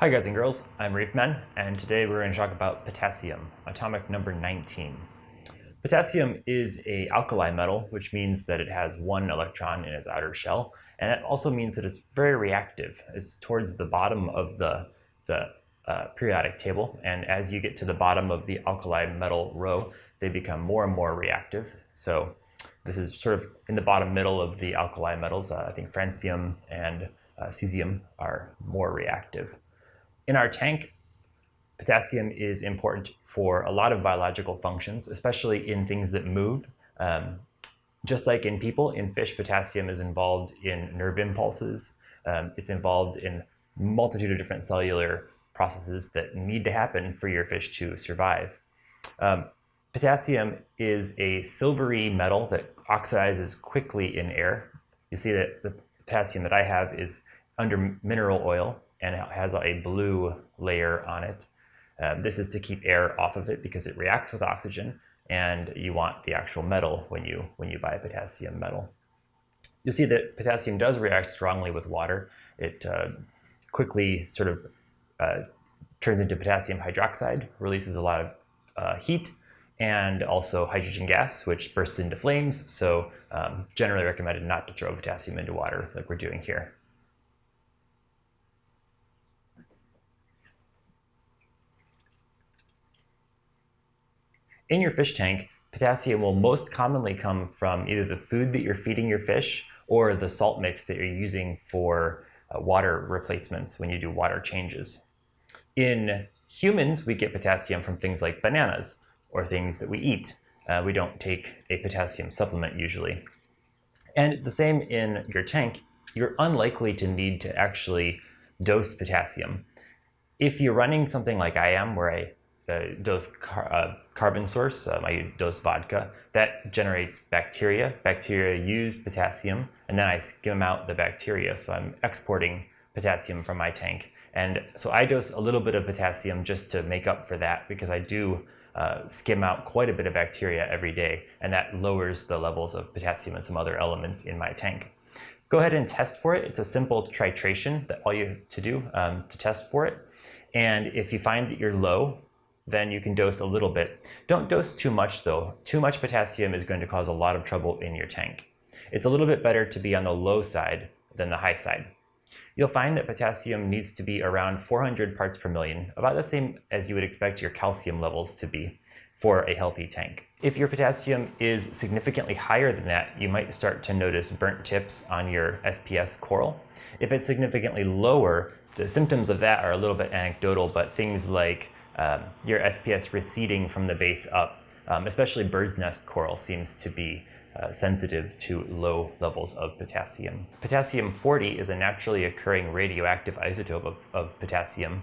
Hi guys and girls, I'm Reef Men, and today we're going to talk about potassium, atomic number 19. Potassium is a alkali metal, which means that it has one electron in its outer shell, and it also means that it's very reactive. It's towards the bottom of the, the uh, periodic table, and as you get to the bottom of the alkali metal row, they become more and more reactive. So this is sort of in the bottom middle of the alkali metals. Uh, I think francium and uh, cesium are more reactive. In our tank, potassium is important for a lot of biological functions, especially in things that move. Um, just like in people, in fish, potassium is involved in nerve impulses. Um, it's involved in multitude of different cellular processes that need to happen for your fish to survive. Um, potassium is a silvery metal that oxidizes quickly in air. You see that the potassium that I have is under mineral oil and it has a blue layer on it. Um, this is to keep air off of it because it reacts with oxygen and you want the actual metal when you, when you buy potassium metal. You'll see that potassium does react strongly with water. It uh, quickly sort of uh, turns into potassium hydroxide, releases a lot of uh, heat, and also hydrogen gas, which bursts into flames. So um, generally recommended not to throw potassium into water like we're doing here. In your fish tank, potassium will most commonly come from either the food that you're feeding your fish or the salt mix that you're using for uh, water replacements when you do water changes. In humans, we get potassium from things like bananas or things that we eat. Uh, we don't take a potassium supplement usually. And the same in your tank, you're unlikely to need to actually dose potassium. If you're running something like I am, where I uh, dose car uh, carbon source, um, I dose vodka, that generates bacteria. Bacteria use potassium, and then I skim out the bacteria, so I'm exporting potassium from my tank. And so I dose a little bit of potassium just to make up for that because I do uh, skim out quite a bit of bacteria every day, and that lowers the levels of potassium and some other elements in my tank. Go ahead and test for it. It's a simple titration that all you have to do um, to test for it. And if you find that you're low, then you can dose a little bit. Don't dose too much though. Too much potassium is going to cause a lot of trouble in your tank. It's a little bit better to be on the low side than the high side. You'll find that potassium needs to be around 400 parts per million, about the same as you would expect your calcium levels to be for a healthy tank. If your potassium is significantly higher than that, you might start to notice burnt tips on your SPS coral. If it's significantly lower, the symptoms of that are a little bit anecdotal, but things like um, your SPS receding from the base up, um, especially bird's nest coral seems to be uh, sensitive to low levels of potassium. Potassium-40 is a naturally occurring radioactive isotope of, of potassium.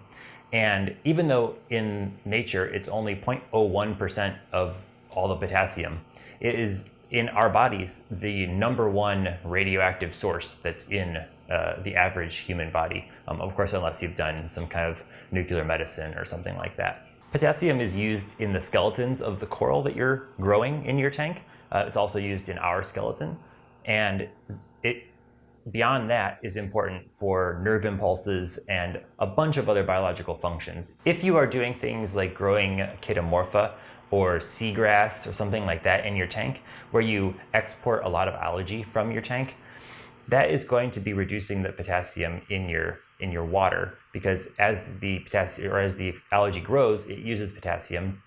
And even though in nature it's only 0.01% of all the potassium, it is in our bodies the number one radioactive source that's in uh, the average human body. Um, of course, unless you've done some kind of nuclear medicine or something like that. Potassium is used in the skeletons of the coral that you're growing in your tank. Uh, it's also used in our skeleton. And it, beyond that is important for nerve impulses and a bunch of other biological functions. If you are doing things like growing chaetomorpha or seagrass or something like that in your tank, where you export a lot of algae from your tank, that is going to be reducing the potassium in your in your water because as the potassium or as the algae grows, it uses potassium.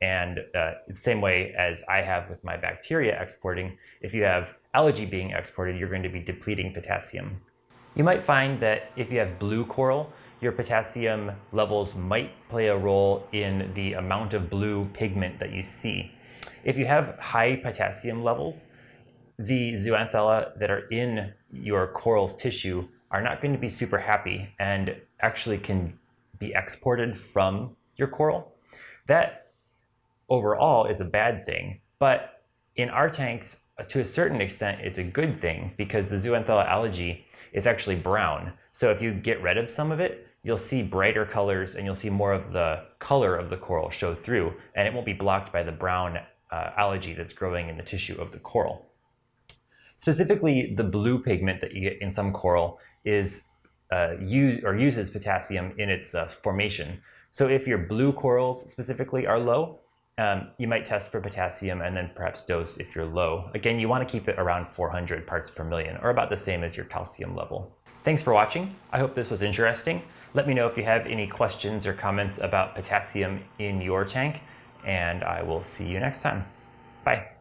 And uh, the same way as I have with my bacteria exporting, if you have algae being exported, you're going to be depleting potassium. You might find that if you have blue coral, your potassium levels might play a role in the amount of blue pigment that you see. If you have high potassium levels, the zooxanthellae that are in your coral's tissue are not going to be super happy and actually can be exported from your coral. That overall is a bad thing, but in our tanks, to a certain extent, it's a good thing because the zooxanthellae algae is actually brown. So if you get rid of some of it, you'll see brighter colors and you'll see more of the color of the coral show through and it won't be blocked by the brown uh, algae that's growing in the tissue of the coral. Specifically, the blue pigment that you get in some coral is uh, use or uses potassium in its uh, formation. So if your blue corals specifically are low, um, you might test for potassium and then perhaps dose if you're low. Again, you want to keep it around 400 parts per million or about the same as your calcium level. Thanks for watching. I hope this was interesting. Let me know if you have any questions or comments about potassium in your tank, and I will see you next time. Bye.